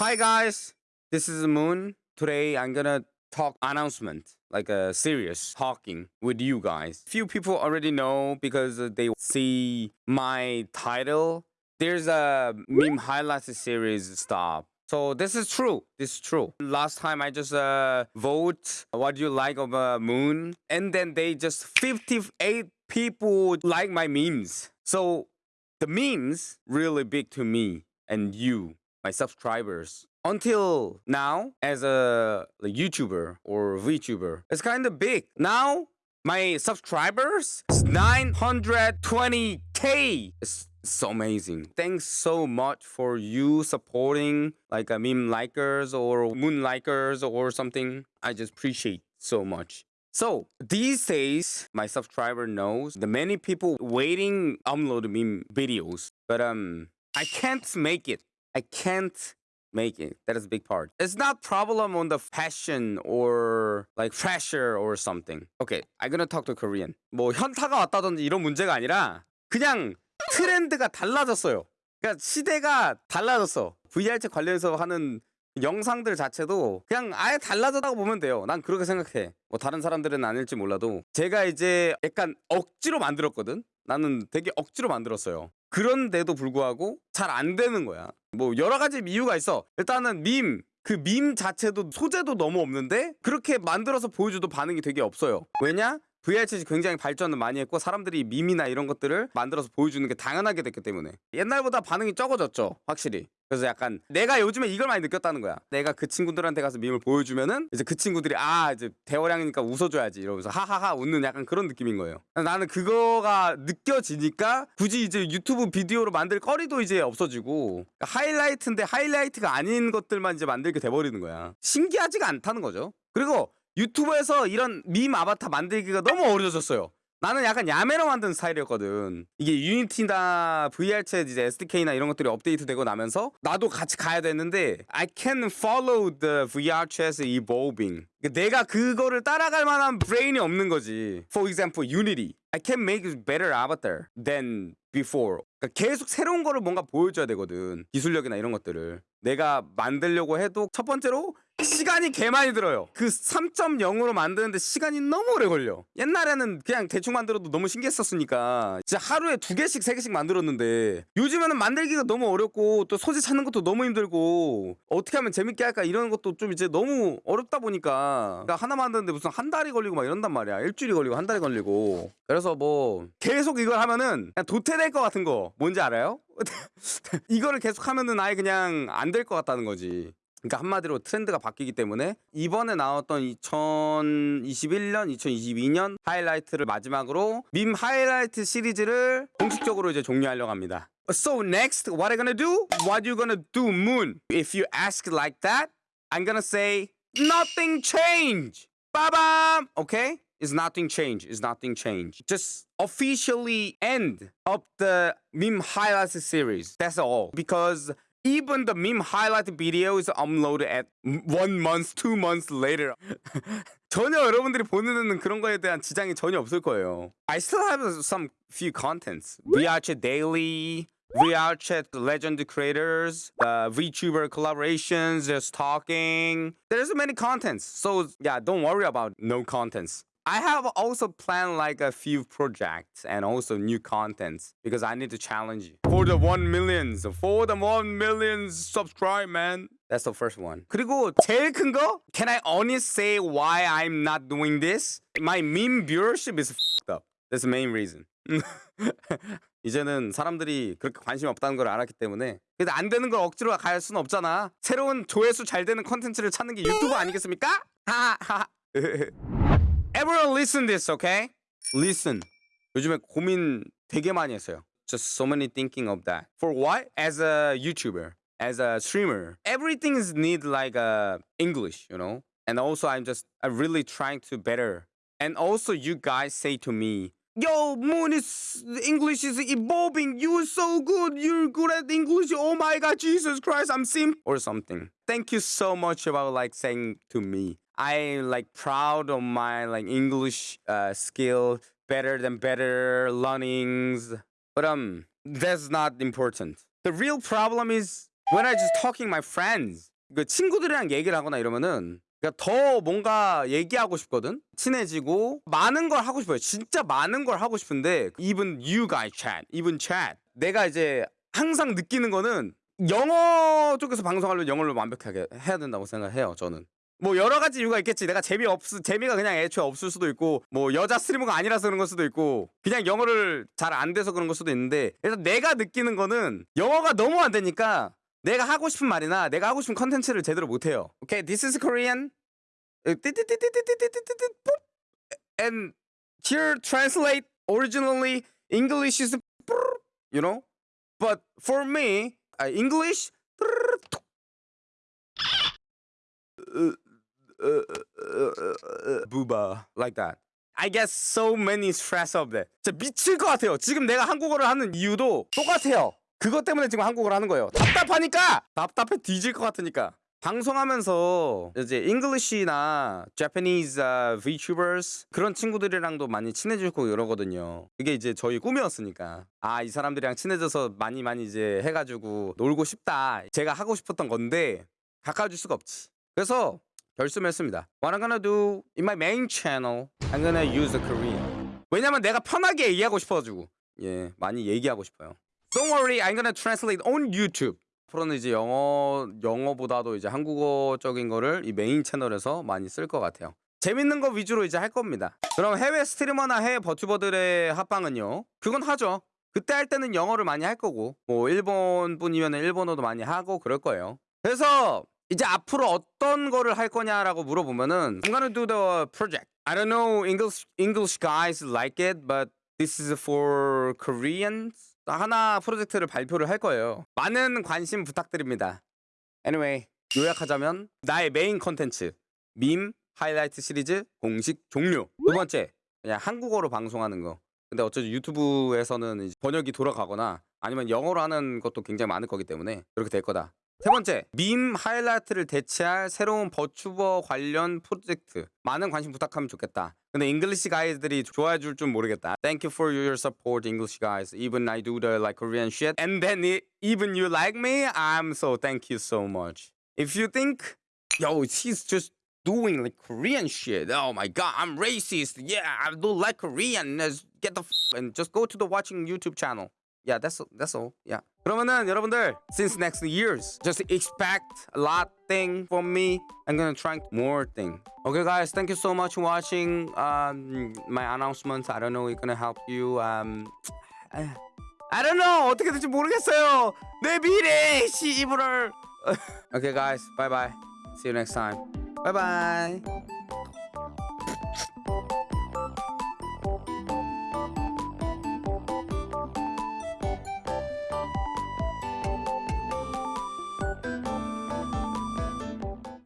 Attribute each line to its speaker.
Speaker 1: Hi guys, this is Moon. Today I'm gonna talk announcement, like a serious talking with you guys. Few people already know because uh, they see my title. There's a meme highlights series stop. So this is true. This is true. Last time I just uh, vote what you like of uh, Moon, and then they just 58 people like my memes. So the memes really big to me and you my subscribers. Until now, as a YouTuber or VTuber, it's kind of big. Now, my subscribers is 920k. It's so amazing. Thanks so much for you supporting like a meme likers or moon likers or something. I just appreciate so much. So these days, my subscriber knows the many people waiting upload meme videos, but um, I can't make it I can't make it. That is a big part. It's not problem on the fashion or like pressure or something. Okay, I'm gonna talk to Korean. 뭐 현타가 왔다든지 이런 문제가 아니라 그냥 트렌드가 달라졌어요. 그러니까 시대가 달라졌어. VR책 관련해서 하는 영상들 자체도 그냥 아예 달라졌다고 보면 돼요. 난 그렇게 생각해. 뭐 다른 사람들은 아닐지 몰라도 제가 이제 약간 억지로 만들었거든. 나는 되게 억지로 만들었어요. 그런데도 불구하고 잘 안 되는 거야. 뭐 여러 가지 이유가 있어. 일단은 밈. 그밈 자체도 소재도 너무 없는데 그렇게 만들어서 보여줘도 반응이 되게 없어요. 왜냐? VR챗이 굉장히 발전을 많이 했고 사람들이 밈이나 이런 것들을 만들어서 보여주는 게 당연하게 됐기 때문에 옛날보다 반응이 적어졌죠 확실히. 그래서 약간 내가 요즘에 이걸 많이 느꼈다는 거야. 내가 그 친구들한테 가서 밈을 보여주면은 이제 그 친구들이 아 이제 대화량이니까 웃어줘야지 이러면서 하하하 웃는 약간 그런 느낌인 거예요. 나는 그거가 느껴지니까 굳이 이제 유튜브 비디오로 만들 거리도 이제 없어지고 그러니까 하이라이트인데 하이라이트가 아닌 것들만 이제 만들게 돼버리는 거야. 신기하지가 않다는 거죠. 그리고 유튜브에서 이런 밈 아바타 만들기가 너무 어려졌어요. 나는 약간 야매로 만든 스타일이었거든. 이게 유니티나 VR챗 이제 SDK나 이런 것들이 업데이트 되고 나면서 나도 같이 가야 되는데 I can follow the VR챗 evolving. 그러니까 내가 그거를 따라갈 만한 브레인이 없는 거지. For example, Unity. I can make a better avatar than before. 그러니까 계속 새로운 거를 뭔가 보여줘야 되거든. 기술력이나 이런 것들을. 내가 만들려고 해도 첫 번째로 시간이 개 많이 들어요. 그 3.0으로 만드는데 시간이 너무 오래 걸려. 옛날에는 그냥 대충 만들어도 너무 신기했었으니까 진짜 하루에 두 개씩 세 개씩 만들었는데 요즘에는 만들기가 너무 어렵고 또 소재 찾는 것도 너무 힘들고 어떻게 하면 재밌게 할까 이런 것도 좀 이제 너무 어렵다 보니까 그러니까 하나 만드는데 무슨 한 달이 걸리고 막 이런단 말이야. 일주일이 걸리고 한 달이 걸리고. 그래서 뭐 계속 이걸 하면은 그냥 도태될 것 같은 거 뭔지 알아요? 이거를 계속 하면은 아예 그냥 안 될 것 같다는 거지 그러니까 한마디로 트렌드가 바뀌기 때문에 이번에 나왔던 2021년, 2022년 하이라이트를 마지막으로 밈 하이라이트 시리즈를 공식적으로 이제 종료하려고 합니다. So next, what I'm gonna do? What you gonna do, Moon? If you ask like that, I'm gonna say nothing change. Bam, okay? It's nothing change. It's nothing change. Just officially end of the meme highlights series. That's all. Because even the meme highlight video is uploaded at one month, two months later. 전혀 여러분들이 보는 그런 거에 대한 지장이 전혀 없을 거예요. I still have some few contents. VRChat Daily, VRChat Legend Creators, uh, VTuber collaborations, just talking. There's many contents. So yeah, don't worry about no contents. I have also planned like a few projects and also new contents because I need to challenge you. For the 1 millions, for the 1 millions subscribe, man. That's the first one. 그리고 제일 큰 거? Can I only say why I'm not doing this? My meme viewership is f***ed up. That's the main reason. 이제는 사람들이 그렇게 관심 없다는 걸 알았기 때문에 근데 안 되는 걸 억지로 갈 수는 없잖아 새로운 조회수 잘 되는 컨텐츠를 찾는 게 유튜브 아니겠습니까? 하하하 Everyone listen this, okay? Listen. 요즘에 고민 되게 많이 했어요. Just so many thinking of that. For what? As a YouTuber, as a streamer, everything is need like uh, English, you know? And also I'm just I'm really trying to better. And also you guys say to me, Yo, Moon is English is evolving. You're so good. You're good at English. Oh my God, Jesus Christ, I'm sim or something. Thank you so much about like saying to me. I like proud of my like English uh, skill, better than better learnings. But um, that's not important. The real problem is when I just talking my friends 그 친구들이랑 얘기를 하거나 이러면은 그러니까 더 뭔가 얘기하고 싶거든 친해지고 많은 걸 하고 싶어요 진짜 많은 걸 하고 싶은데 even you guys chat even chat 내가 이제 항상 느끼는 거는 영어 쪽에서 방송하려면 영어를 완벽하게 해야 된다고 생각해요 저는 뭐 여러 가지 이유가 있겠지 내가 재미 없 재미가 그냥 애초에 없을 수도 있고 뭐 여자 스트리머가 아니라서 그런 걸 수도 있고 그냥 영어를 잘 안 돼서 그런 걸 수도 있는데 그래서 내가 느끼는 거는 영어가 너무 안 되니까 내가 하고 싶은 말이나 내가 하고 싶은 컨텐츠를 제대로 못 해요. Okay, this is Korean. And here translate originally English is you know, but for me uh, English booba like that. I get so many stress of that. 진짜 미칠 것 같아요. 지금 내가 한국어를 하는 이유도 똑같아요. 그것 때문에 지금 한국어를 하는 거예요. 답답하니까! 답답해 뒤질 것 같으니까. 방송하면서 이제 잉글리시나 Japanese uh, VTubers 그런 친구들이랑도 많이 친해지고 이러거든요. 그게 이제 저희 꿈이었으니까. 아, 이 사람들이랑 친해져서 많이 많이 이제 해가지고 놀고 싶다. 제가 하고 싶었던 건데 가까워질 수가 없지. 그래서 결심했습니다. What I'm gonna do in my main channel, I'm gonna use Korean. 왜냐면 내가 편하게 얘기하고 싶어가지고. 예, 많이 얘기하고 싶어요. Don't worry, I'm gonna translate on YouTube. 앞으로는 이제 영어 영어보다도 이제 한국어적인 거를 이 메인 채널에서 많이 쓸 것 같아요. 재밌는 거 위주로 이제 할 겁니다. 그럼 해외 스트리머나 해외 버튜버들의 합방은요? 그건 하죠. 그때 할 때는 영어를 많이 할 거고 뭐 일본 분이면 일본어도 많이 하고 그럴 거예요. 그래서 이제 앞으로 어떤 거를 할 거냐라고 물어보면은 I'm gonna do the project. I don't know English English guys like it, but this is for Koreans. 하나 프로젝트를 발표를 할 거예요. 많은 관심 부탁드립니다. Anyway, 요약하자면 나의 메인 컨텐츠 밈 하이라이트 시리즈 공식 종료. 두 번째, 그냥 한국어로 방송하는 거. 근데 어쩌지 유튜브에서는 번역이 돌아가거나 아니면 영어로 하는 것도 굉장히 많을 거기 때문에 그렇게 될 거다. 세 번째, 밈 하이라이트를 대체할 새로운 버튜버 관련 프로젝트. 많은 관심 부탁하면 좋겠다. 근데 잉글리시 가이드들이 좋아해 줄 줄 모르겠다. Thank you for your support, English guys. Even I do the like Korean shit. And then it, even you like me, I'm so thank you so much. If you think, yo, he's just doing like Korean shit. Oh my god, I'm racist. Yeah, I don't like Korean. Let's get the f and just go to the watching YouTube channel. Yeah, that's that's all. Yeah. 그러면은 여러분들 since next years just expect a lot thing from me. I'm gonna try more thing. Okay, guys, thank you so much for watching um, my announcements. I don't know it's gonna help you. Um, I don't know 어떻게 될지 모르겠어요. 내 미래 시이브를. okay, guys, bye bye. See you next time. Bye bye.